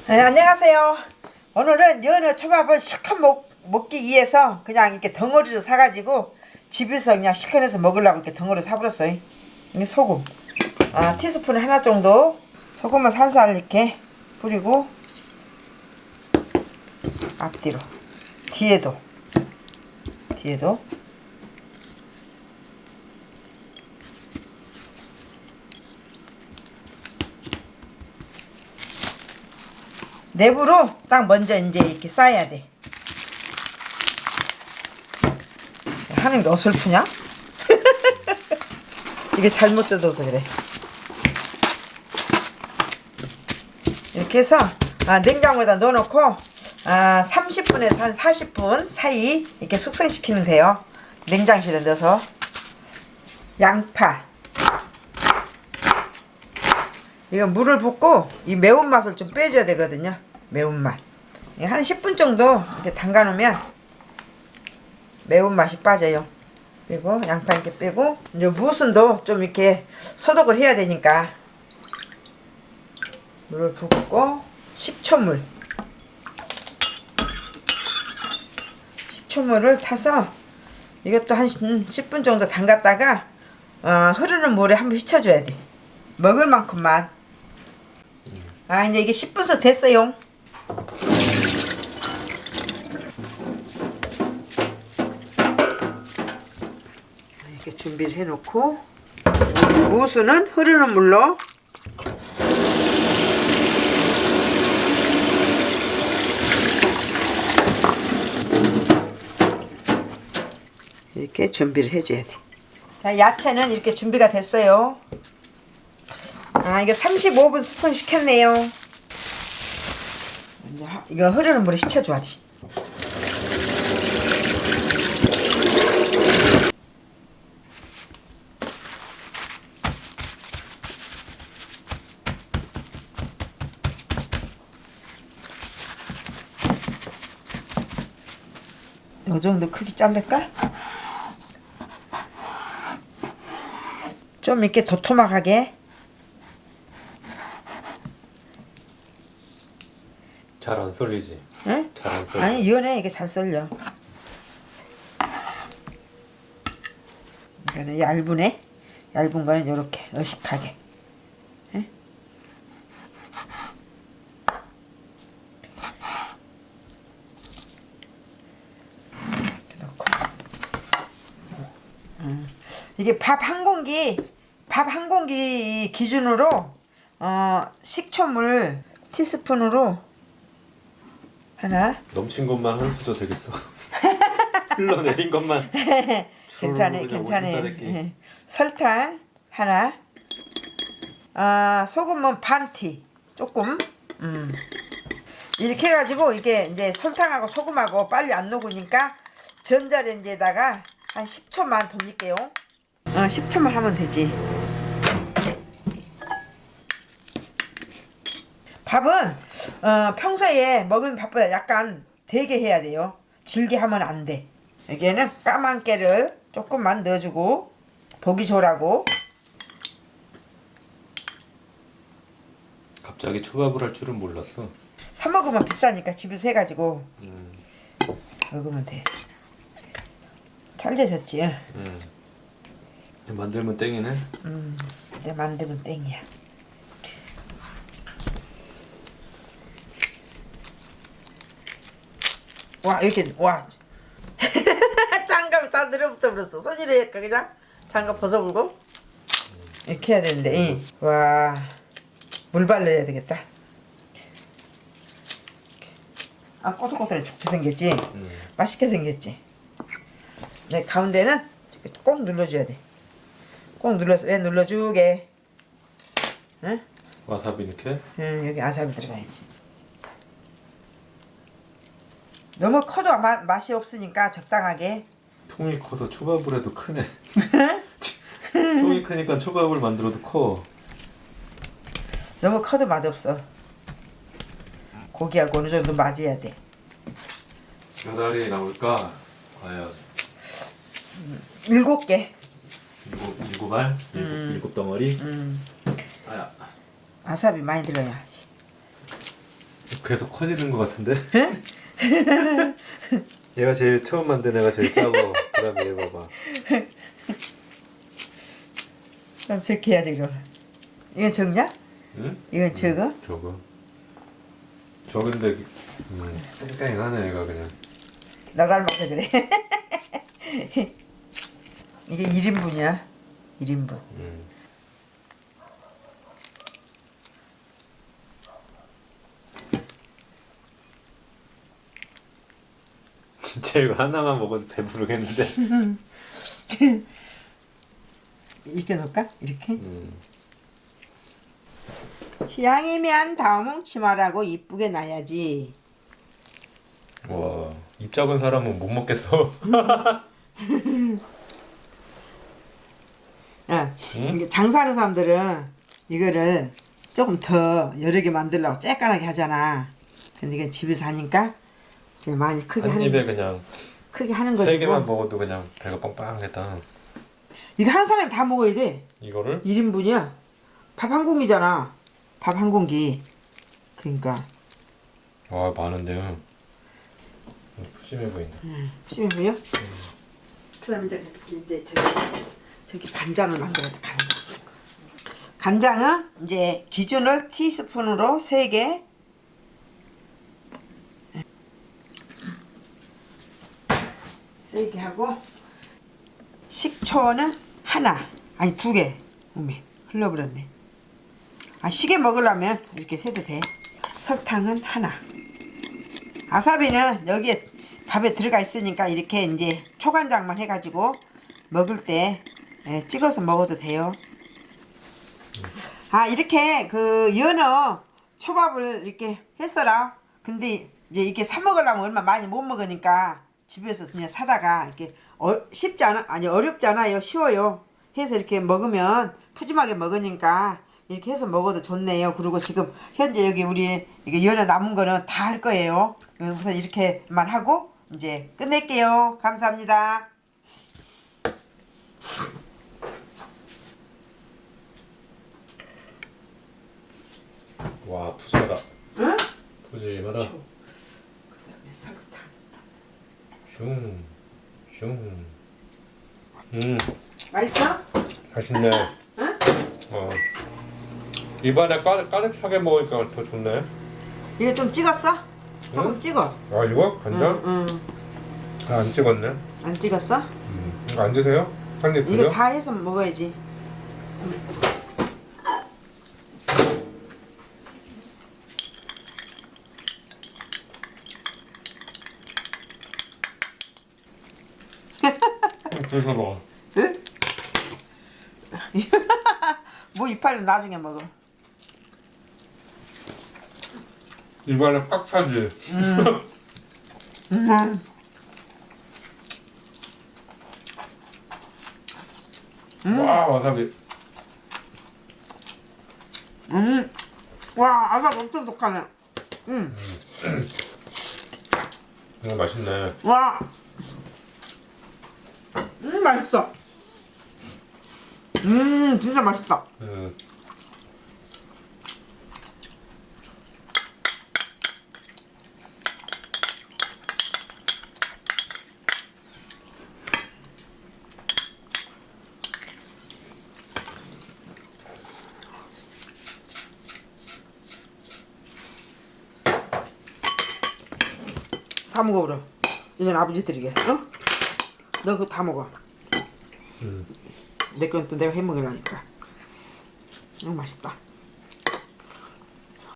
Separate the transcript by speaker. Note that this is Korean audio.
Speaker 1: 네, 안녕하세요. 오늘은 연어 초밥을 시컷 먹, 먹기 위해서 그냥 이렇게 덩어리로 사가지고 집에서 그냥 시커내서 먹으려고 이렇게 덩어리 사버렸어요. 이게 소금. 아, 티스푼 하나 정도 소금을 살살 이렇게 뿌리고 앞뒤로 뒤에도 뒤에도 내부로 딱 먼저 이제 이렇게 쌓아야 돼. 하는 게 어설프냐? 이게 잘못 뜯어서 그래. 이렇게 해서 아, 냉장고에다 넣어놓고 아, 30분에서 한 40분 사이 이렇게 숙성시키면 돼요. 냉장실에 넣어서 양파 이거 물을 붓고 이 매운맛을 좀 빼줘야 되거든요. 매운맛. 한 10분 정도 이렇게 담가 놓으면 매운맛이 빠져요. 그리고 양파 이렇게 빼고 이제 무순도 좀 이렇게 소독을 해야 되니까 물을 붓고 식초물 식초물을 타서 이것도 한 10분 정도 담갔다가 어, 흐르는 물에 한번 휘쳐줘야 돼. 먹을 만큼만. 아 이제 이게 10분서 됐어요. 이렇게 준비를 해놓고 무수는 흐르는 물로 이렇게 준비를 해줘야 돼. 자, 야채는 이렇게 준비가 됐어요. 아, 이거 35분 숙성시켰네요. 이제 하- 이거 흐르는 물에 씻혀줘야 돼. 이 정도 크기 자를까? 좀 이렇게 도톰하게
Speaker 2: 잘 안 썰리지?
Speaker 1: 응?
Speaker 2: 잘안 썰려.
Speaker 1: 아니 이거네 이게 잘 썰려 이거는 얇으네 얇은 거는 요렇게 어식하게 응? 이렇게 넣고 음. 이게 밥 한 공기 밥 한 공기 기준으로 어 식초물 티스푼으로 하나
Speaker 2: 넘친 것만 한 수저 되겠어. 흘러내린 것만.
Speaker 1: 괜찮아 괜찮아. 예. 설탕 하나 아 소금은 반티 조금 음. 이렇게 해가지고 이게 이제 설탕하고 소금하고 빨리 안 녹으니까 전자레인지에다가 한 10초만 돌릴게요 어 10초만 하면 되지 밥은 어, 평소에 먹은 밥보다 약간 되게 해야 돼요. 질게 하면 안 돼. 여기에는 까만 깨를 조금만 넣어주고 보기 좋으라고
Speaker 2: 갑자기 초밥을 할 줄은 몰랐어.
Speaker 1: 사 먹으면 비싸니까 집에서 해가지고
Speaker 2: 음,
Speaker 1: 먹으면 돼. 잘 되셨지?
Speaker 2: 음. 만들면 땡이네.
Speaker 1: 이제 만들면 땡이야. 와 이렇게 와 장갑이 다 늘어붙어 버렸어. 손이래 할까 그냥 장갑 벗어불고 이렇게 해야 되는데 이. 와물 발라야 되겠다. 아 꼬들꼬들해 좋게 생겼지.
Speaker 2: 음.
Speaker 1: 맛있게 생겼지. 네 가운데는 꼭 눌러줘야 돼. 꼭 눌러서 왜 눌러주게. 응?
Speaker 2: 와사비 이렇게.
Speaker 1: 응, 여기 아사비 들어가야지. 너무 커도 마, 맛이 없으니까 적당하게.
Speaker 2: 통이 커서 초밥을 해도 크네. 통이 크니까 초밥을 만들어도 커.
Speaker 1: 너무 커도 맛없어. 고기하고 어느 정도 맞아야 돼.
Speaker 2: 몇 알이 나올까? 과연
Speaker 1: 일곱 개.
Speaker 2: 일곱, 일곱 알? 일곱, 일곱 덩어리?
Speaker 1: 음,
Speaker 2: 아야.
Speaker 1: 아사비 많이 들어야.
Speaker 2: 계속 커지는 것 같은데? 얘가 제일 처음 만든 애가 제일 작아. 그다음에 얘 봐봐.
Speaker 1: 그럼 저렇게 해야지 그럼. 이거 적냐?
Speaker 2: 응?
Speaker 1: 이건 적어?
Speaker 2: 저거. 저건데 음, 땡땡하네 얘가 그냥.
Speaker 1: 나 닮아서 그래. 이게 1인분이야. 1인분.
Speaker 2: 음. 진짜 이거 하나만 먹어도 배부르겠는데.
Speaker 1: 이렇게 놓을까? 이렇게?
Speaker 2: 음.
Speaker 1: 시향이면 다음은 치마라고 이쁘게 놔야지.
Speaker 2: 와, 입 작은 사람은 못 먹겠어.
Speaker 1: 야,
Speaker 2: 응?
Speaker 1: 이게 장사하는 사람들은 이거를 조금 더 여러 개 만들려고 쬐깐하게 하잖아. 근데 이게 집에서 하니까 이제 많이 크게
Speaker 2: 한
Speaker 1: 하는
Speaker 2: 입에 그냥
Speaker 1: 크게 하는 거지.
Speaker 2: 세 개만
Speaker 1: 뭐.
Speaker 2: 먹어도 그냥 배가 빵빵하겠다.
Speaker 1: 이거 한 사람이 다 먹어야 돼.
Speaker 2: 이거를
Speaker 1: 1인분이야. 밥 한 공기잖아. 밥 한 공기. 그러니까
Speaker 2: 와 많은데요. 푸짐해 보인다.
Speaker 1: 심해요? 그다음 이제 이제 저기, 저기 간장을 만들어야 돼. 간장. 간장은 이제 기준을 티스푼으로 3개. 세개 하고 식초는 하나 아니 두 개. 어메 흘러버렸네. 아 시계 먹으려면 이렇게 세도 돼. 설탕은 하나. 아사비는 여기에 밥에 들어가 있으니까 이렇게 이제 초간장만 해가지고 먹을 때 예, 찍어서 먹어도 돼요. 아 이렇게 그 연어 초밥을 이렇게 했어라. 근데 이제 이렇게 사 먹으려면 얼마 많이 못 먹으니까 집에서 그냥 사다가 이렇게 어, 쉽지 않아 아니 어렵지 않아요 쉬워요. 해서 이렇게 먹으면 푸짐하게 먹으니까 이렇게 해서 먹어도 좋네요. 그리고 지금 현재 여기 우리 이게 연어 남은 거는 다 할 거예요. 어, 우선 이렇게만 하고 이제 끝낼게요. 감사합니다.
Speaker 2: 와 푸짐하다.
Speaker 1: 응?
Speaker 2: 푸짐하다.
Speaker 1: 설탕.
Speaker 2: 슝, 슝. 음,
Speaker 1: 맛있어?
Speaker 2: 맛있네.
Speaker 1: 응?
Speaker 2: 어. 입안에 가득 가득 차게 먹으니까 더 좋네.
Speaker 1: 이거 좀 찍었어? 조금
Speaker 2: 응?
Speaker 1: 찍어.
Speaker 2: 아 이거 간장?
Speaker 1: 응, 응.
Speaker 2: 아, 안 찍었네.
Speaker 1: 안 찍었어?
Speaker 2: 음, 이거 안 드세요? 한입
Speaker 1: 이거? 다 해서 먹어야지.
Speaker 2: 드셔 먹어.
Speaker 1: 응? 뭐 이파리는 나중에 먹어.
Speaker 2: 입안에 꽉 차지.
Speaker 1: 음.
Speaker 2: 와 와사비.
Speaker 1: 음. 와, 아삭 엄청 독하네. 음.
Speaker 2: 이거 맛있네.
Speaker 1: 와. 음, 맛있어. 음, 진짜 맛있어.
Speaker 2: 음.
Speaker 1: 다 먹어버려. 이건 아버지 드리게. 어? 너 그거 다 먹어.
Speaker 2: 음.
Speaker 1: 내 건 또 내가 해 먹으려니까. 음, 맛있다.